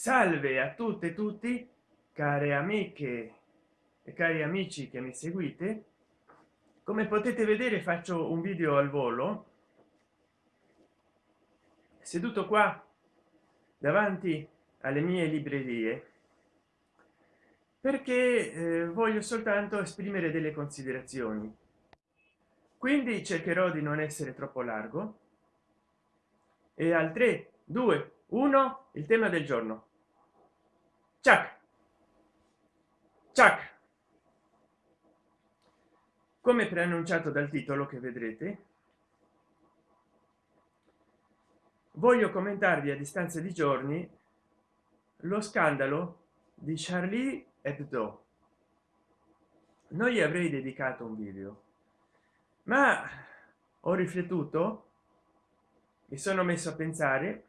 salve a tutte e tutti care amiche e cari amici che mi seguite. Come potete vedere faccio un video al volo seduto qua davanti alle mie librerie perché eh, voglio soltanto esprimere delle considerazioni. Quindi cercherò di non essere troppo largo. E al 3 2 1 il tema del giorno ciao ciao come preannunciato dal titolo che vedrete voglio commentarvi a distanza di giorni lo scandalo di charlie hebdo. Non gli avrei dedicato un video ma ho riflettuto mi sono messo a pensare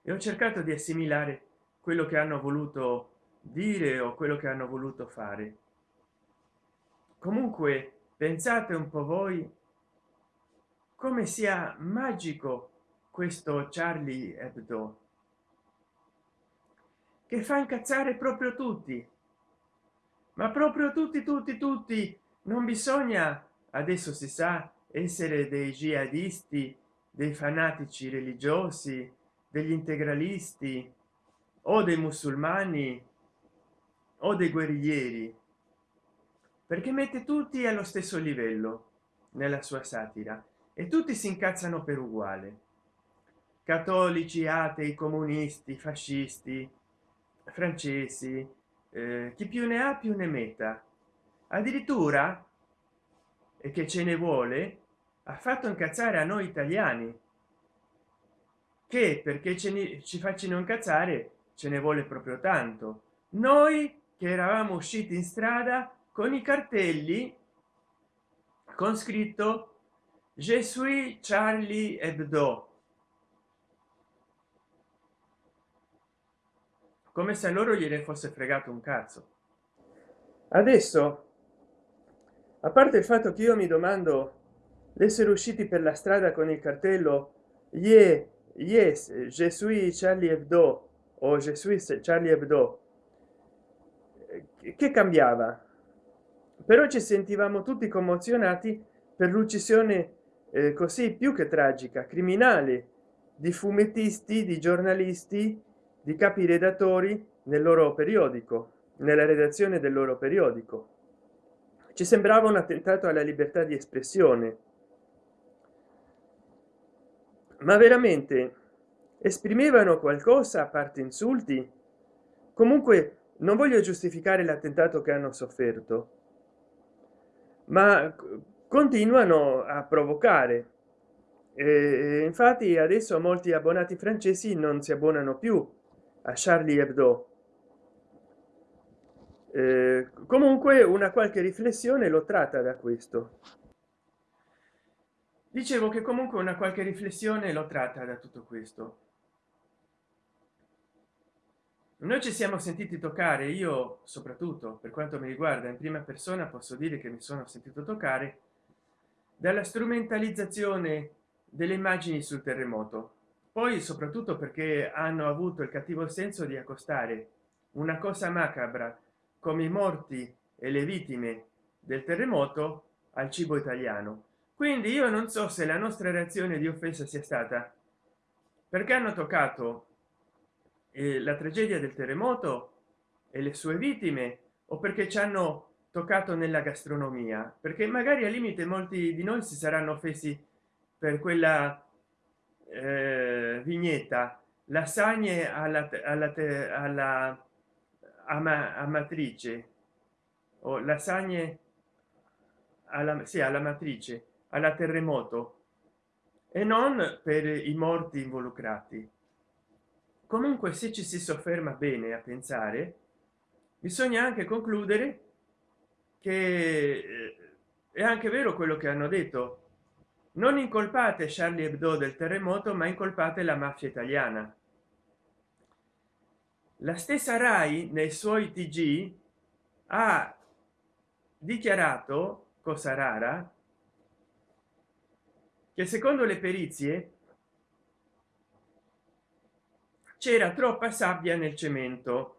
e ho cercato di assimilare quello che hanno voluto dire o quello che hanno voluto fare. Comunque pensate un po voi come sia magico questo charlie hebdo che fa incazzare proprio tutti. Ma proprio tutti tutti tutti non bisogna adesso si sa essere dei jihadisti dei fanatici religiosi degli integralisti o dei musulmani o dei guerriglieri perché mette tutti allo stesso livello nella sua satira e tutti si incazzano per uguale. Cattolici atei comunisti fascisti francesi eh, chi più ne ha più ne metta. Addirittura e che ce ne vuole ha fatto incazzare a noi italiani che perché ce ne ci facciano incazzare ce ne vuole proprio tanto. Noi che eravamo usciti in strada con i cartelli con scritto je suis charlie hebdo come se a loro gliene fosse fregato un cazzo. Adesso a parte il fatto che io mi domando l'essere usciti per la strada con il cartello yeah, yes je suis charlie hebdo o je charlie hebdo che cambiava? Però ci sentivamo tutti commozionati per l'uccisione eh, così più che tragica criminale di fumettisti di giornalisti di capi redattori nel loro periodico nella redazione del loro periodico. Ci sembrava un attentato alla libertà di espressione. Ma veramente esprimevano qualcosa a parte insulti? Comunque non voglio giustificare l'attentato che hanno sofferto ma continuano a provocare. E infatti adesso molti abbonati francesi non si abbonano più a charlie hebdo. Eh, comunque una qualche riflessione lo tratta da questo. Dicevo che comunque una qualche riflessione lo tratta da tutto questo noi ci siamo sentiti toccare io soprattutto per quanto mi riguarda in prima persona posso dire che mi sono sentito toccare dalla strumentalizzazione delle immagini sul terremoto. Poi soprattutto perché hanno avuto il cattivo senso di accostare una cosa macabra come i morti e le vittime del terremoto al cibo italiano. Quindi io non so se la nostra reazione di offesa sia stata perché hanno toccato eh, la tragedia del terremoto e le sue vittime o perché ci hanno toccato nella gastronomia? Perché magari al limite molti di noi si saranno offesi per quella eh, vignetta. Lasagne alla, alla, alla ama, amatrice. O lasagne alla, sì, alla matrice alla terremoto. E non per i morti involucrati comunque se ci si sofferma bene a pensare bisogna anche concludere che eh, è anche vero quello che hanno detto. Non incolpate charlie hebdo del terremoto ma incolpate la mafia italiana. La stessa rai nei suoi tg ha dichiarato cosa rara che secondo le perizie c'era troppa sabbia nel cemento.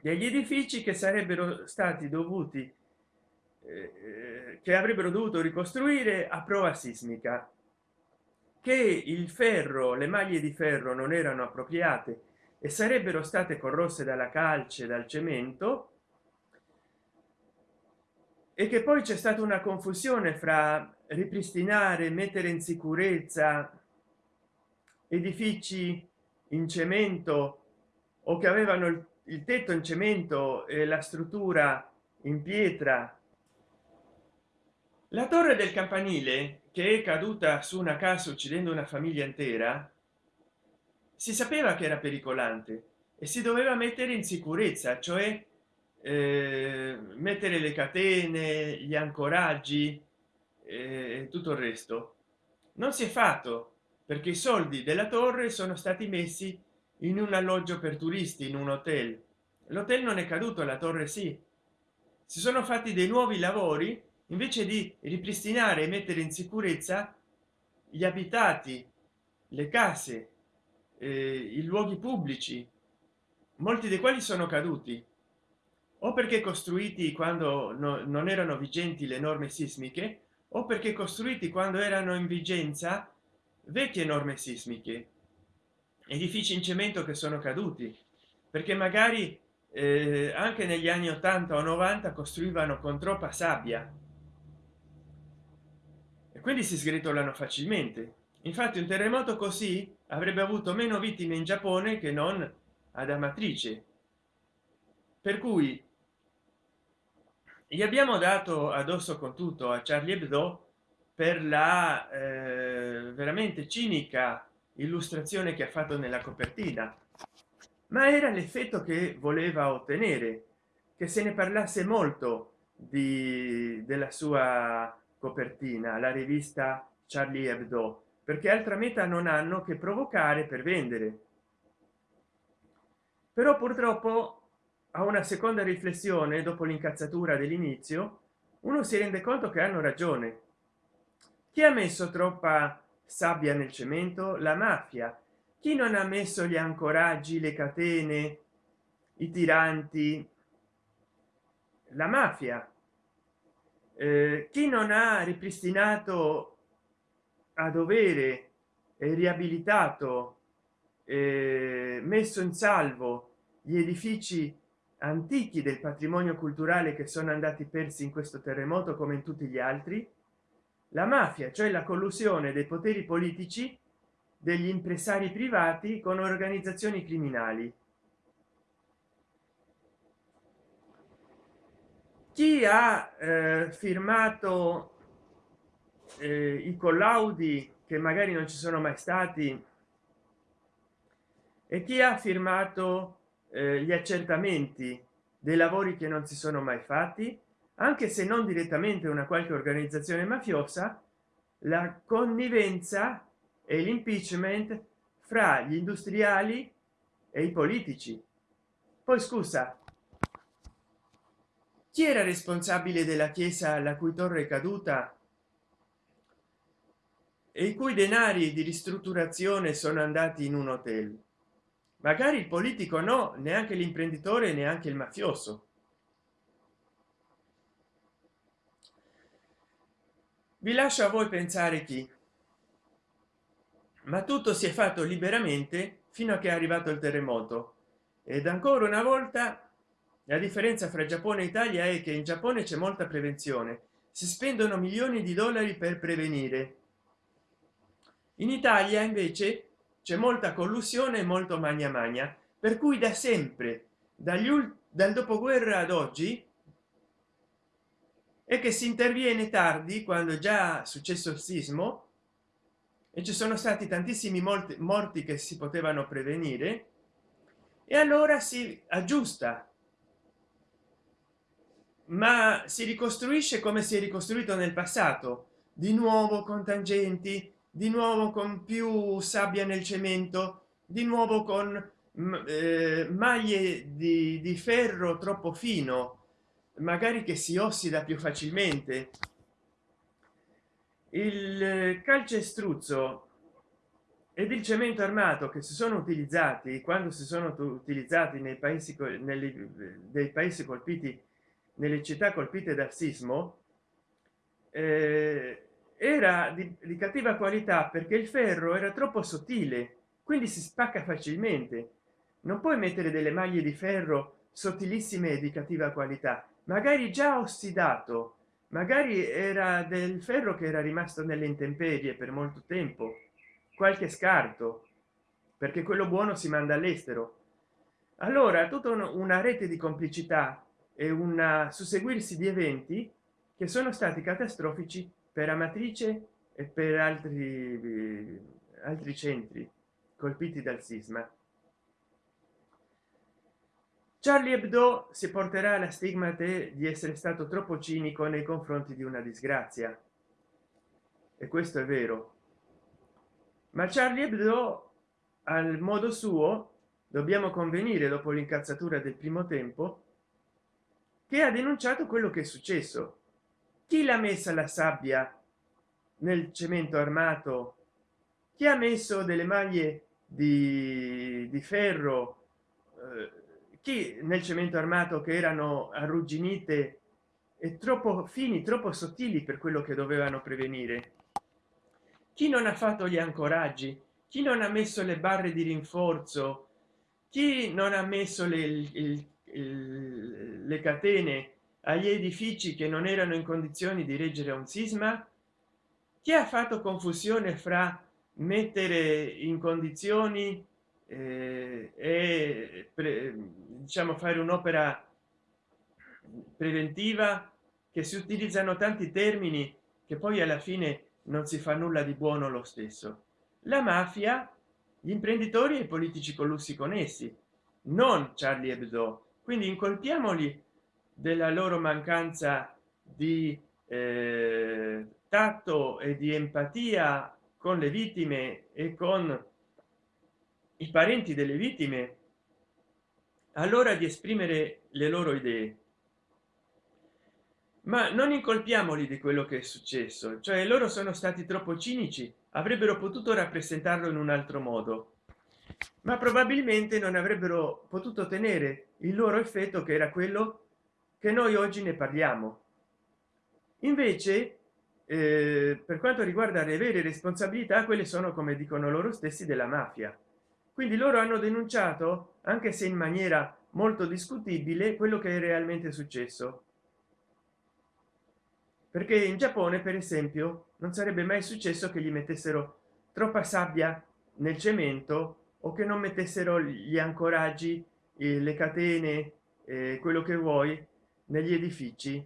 Degli edifici che sarebbero stati dovuti eh, che avrebbero dovuto ricostruire a prova sismica. Che il ferro le maglie di ferro non erano appropriate e sarebbero state corrosse dalla calce dal cemento. E che poi c'è stata una confusione fra ripristinare mettere in sicurezza edifici in cemento o che avevano il, il tetto in cemento e la struttura in pietra. La torre del campanile che è caduta su una casa uccidendo una famiglia intera si sapeva che era pericolante e si doveva mettere in sicurezza cioè eh, mettere le catene gli ancoraggi eh, tutto il resto. Non si è fatto perché i soldi della torre sono stati messi in un alloggio per turisti in un hotel. L'hotel non è caduto la torre sì. Si sono fatti dei nuovi lavori invece di ripristinare e mettere in sicurezza gli abitati le case eh, i luoghi pubblici molti dei quali sono caduti. O perché costruiti quando no, non erano vigenti le norme sismiche o perché costruiti quando erano in vigenza vecchie norme sismiche edifici in cemento che sono caduti perché magari eh, anche negli anni 80 o 90 costruivano con troppa sabbia. E quindi si sgretolano facilmente. Infatti un terremoto così avrebbe avuto meno vittime in giappone che non ad amatrice. Per cui gli abbiamo dato addosso con tutto a charlie hebdo per la eh, veramente cinica illustrazione che ha fatto nella copertina. Ma era l'effetto che voleva ottenere che se ne parlasse molto di della sua copertina la rivista charlie hebdo perché altra meta non hanno che provocare per vendere. Però purtroppo a una seconda riflessione dopo l'incazzatura dell'inizio uno si rende conto che hanno ragione chi ha messo troppa sabbia nel cemento? La mafia. Chi non ha messo gli ancoraggi le catene i tiranti? La mafia. Eh, chi non ha ripristinato a dovere e riabilitato eh, messo in salvo gli edifici antichi del patrimonio culturale che sono andati persi in questo terremoto come in tutti gli altri la mafia cioè la collusione dei poteri politici degli impresari privati con organizzazioni criminali. Chi ha eh, firmato eh, i collaudi che magari non ci sono mai stati e chi ha firmato eh, gli accertamenti dei lavori che non si sono mai fatti anche se non direttamente una qualche organizzazione mafiosa la connivenza e l'impeachment fra gli industriali e i politici. Poi scusa chi era responsabile della chiesa la cui torre è caduta e i cui denari di ristrutturazione sono andati in un hotel? Magari il politico no neanche l'imprenditore neanche il mafioso vi lascio a voi pensare chi. Ma tutto si è fatto liberamente fino a che è arrivato il terremoto. Ed ancora una volta la differenza fra giappone e italia è che in giappone c'è molta prevenzione. Si spendono milioni di dollari per prevenire. In italia invece c'è molta collusione molto magna magna. Per cui da sempre dagli dal dopoguerra ad oggi è che si interviene tardi quando è già successo il sismo e ci sono stati tantissimi molti morti che si potevano prevenire e allora si aggiusta. Ma si ricostruisce come si è ricostruito nel passato di nuovo con tangenti di nuovo con più sabbia nel cemento di nuovo con mm, eh, maglie di, di ferro troppo fino magari che si ossida più facilmente. Il calcestruzzo ed il cemento armato che si sono utilizzati quando si sono utilizzati nei paesi nelle, dei paesi colpiti nelle città colpite dal sismo eh, era di, di cattiva qualità perché il ferro era troppo sottile quindi si spacca facilmente. Non puoi mettere delle maglie di ferro sottilissime e di cattiva qualità magari già ossidato. Magari era del ferro che era rimasto nelle intemperie per molto tempo. Qualche scarto. Perché quello buono si manda all'estero. Allora tutta una rete di complicità e un susseguirsi di eventi che sono stati catastrofici per amatrice e per altri altri centri colpiti dal sisma charlie hebdo si porterà la stigmate di essere stato troppo cinico nei confronti di una disgrazia. E questo è vero. Ma charlie hebdo al modo suo dobbiamo convenire dopo l'incazzatura del primo tempo che ha denunciato quello che è successo. Chi l'ha messa la sabbia nel cemento armato? Chi ha messo delle maglie di, di ferro eh, chi nel cemento armato che erano arrugginite e troppo fini troppo sottili per quello che dovevano prevenire? Chi non ha fatto gli ancoraggi? Chi non ha messo le barre di rinforzo? Chi non ha messo le, il, il, le catene agli edifici che non erano in condizioni di reggere un sisma? Chi ha fatto confusione fra mettere in condizioni eh, e pre, diciamo fare un'opera preventiva che si utilizzano tanti termini che poi alla fine non si fa nulla di buono lo stesso. La mafia gli imprenditori e i politici collussi con essi non charlie hebdo. Quindi incolpiamoli della loro mancanza di eh, tatto e di empatia con le vittime e con i parenti delle vittime allora di esprimere le loro idee. Ma non incolpiamoli di quello che è successo cioè loro sono stati troppo cinici avrebbero potuto rappresentarlo in un altro modo ma probabilmente non avrebbero potuto tenere il loro effetto che era quello che noi oggi ne parliamo. Invece eh, per quanto riguarda le vere responsabilità quelle sono come dicono loro stessi della mafia quindi loro hanno denunciato anche se in maniera molto discutibile quello che è realmente successo. Perché in giappone per esempio non sarebbe mai successo che gli mettessero troppa sabbia nel cemento o che non mettessero gli ancoraggi eh, le catene eh, quello che vuoi negli edifici.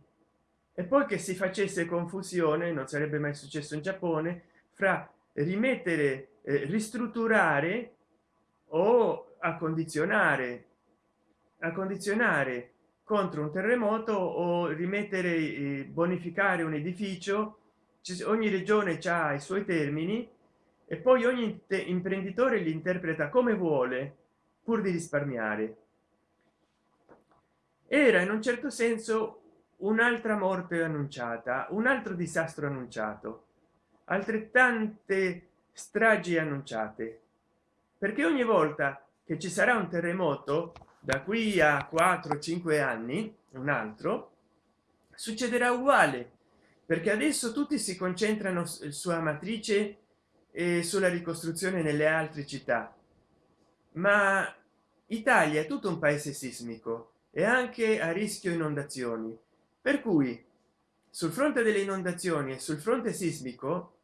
E poi che si facesse confusione non sarebbe mai successo in giappone fra rimettere eh, ristrutturare o accondizionare accondizionare contro un terremoto o rimettere eh, bonificare un edificio. Ogni regione ha i suoi termini e poi ogni imprenditore li interpreta come vuole pur di risparmiare. Era in un certo senso un'altra morte annunciata un altro disastro annunciato altrettante stragi annunciate perché ogni volta che ci sarà un terremoto da qui a 4 5 anni un altro succederà uguale perché adesso tutti si concentrano su matrice e sulla ricostruzione nelle altre città. Ma italia è tutto un paese sismico e anche a rischio inondazioni. Per cui sul fronte delle inondazioni e sul fronte sismico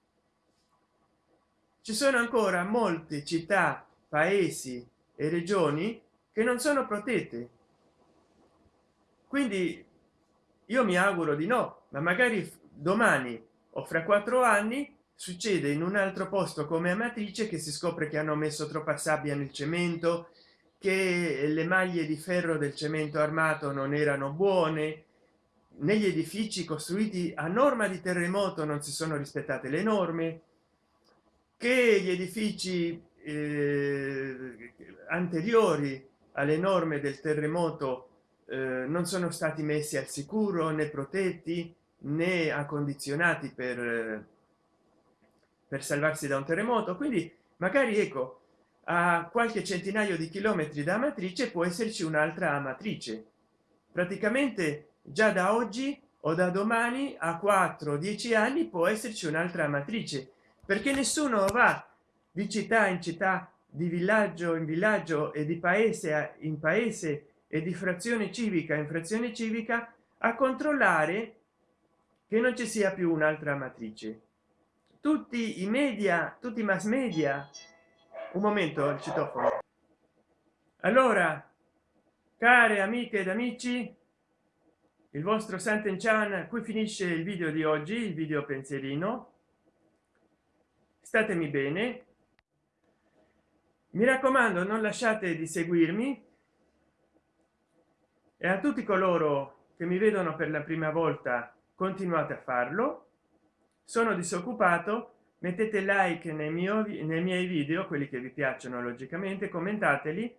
ci sono ancora molte città paesi e regioni che non sono protette. Quindi io mi auguro di no ma magari domani o fra quattro anni succede in un altro posto come amatrice che si scopre che hanno messo troppa sabbia nel cemento che le maglie di ferro del cemento armato non erano buone negli edifici costruiti a norma di terremoto non si sono rispettate le norme che gli edifici eh, anteriori alle norme del terremoto eh, non sono stati messi al sicuro né protetti né accondizionati per per salvarsi da un terremoto. Quindi magari ecco a qualche centinaio di chilometri da matrice può esserci un'altra matrice praticamente già da oggi o da domani a 4 10 anni può esserci un'altra matrice perché nessuno va di città in città di villaggio in villaggio e di paese in paese e di frazione civica in frazione civica a controllare che non ci sia più un'altra matrice. Tutti i media tutti i mass media. Un momento il citofono. Allora care amiche ed amici il vostro santen chan qui finisce il video di oggi il video pensierino statemi bene mi raccomando non lasciate di seguirmi. E a tutti coloro che mi vedono per la prima volta continuate a farlo. Sono disoccupato. Mettete like nei miei nei miei video quelli che vi piacciono logicamente commentateli.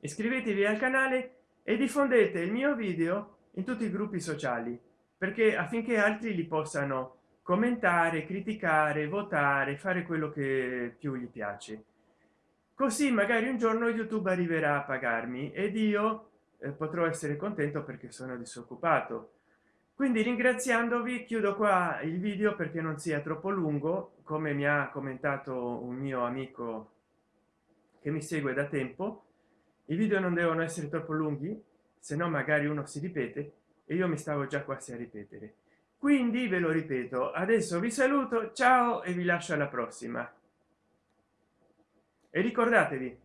Iscrivetevi al canale e diffondete il mio video in tutti i gruppi sociali perché affinché altri li possano commentare criticare votare fare quello che più gli piace così magari un giorno youtube arriverà a pagarmi ed io eh, potrò essere contento perché sono disoccupato. Quindi ringraziandovi chiudo qua il video perché non sia troppo lungo come mi ha commentato un mio amico che mi segue da tempo. I video non devono essere troppo lunghi se no magari uno si ripete e io mi stavo già quasi a ripetere. Quindi ve lo ripeto adesso vi saluto ciao e vi lascio alla prossima e ricordatevi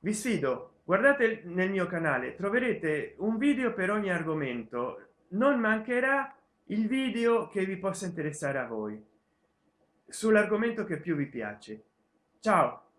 vi sfido guardate nel mio canale troverete un video per ogni argomento. Non mancherà il video che vi possa interessare a voi sull'argomento che più vi piace. Ciao